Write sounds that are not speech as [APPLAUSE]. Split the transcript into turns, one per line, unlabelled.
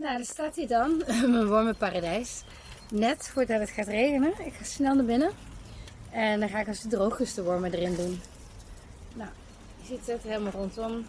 Nou, daar staat hij dan, [LAUGHS] mijn warme paradijs. Net voordat het gaat regenen. Ik ga snel naar binnen. En dan ga ik als het droog is de wormen erin doen. Nou, je ziet het helemaal rondom.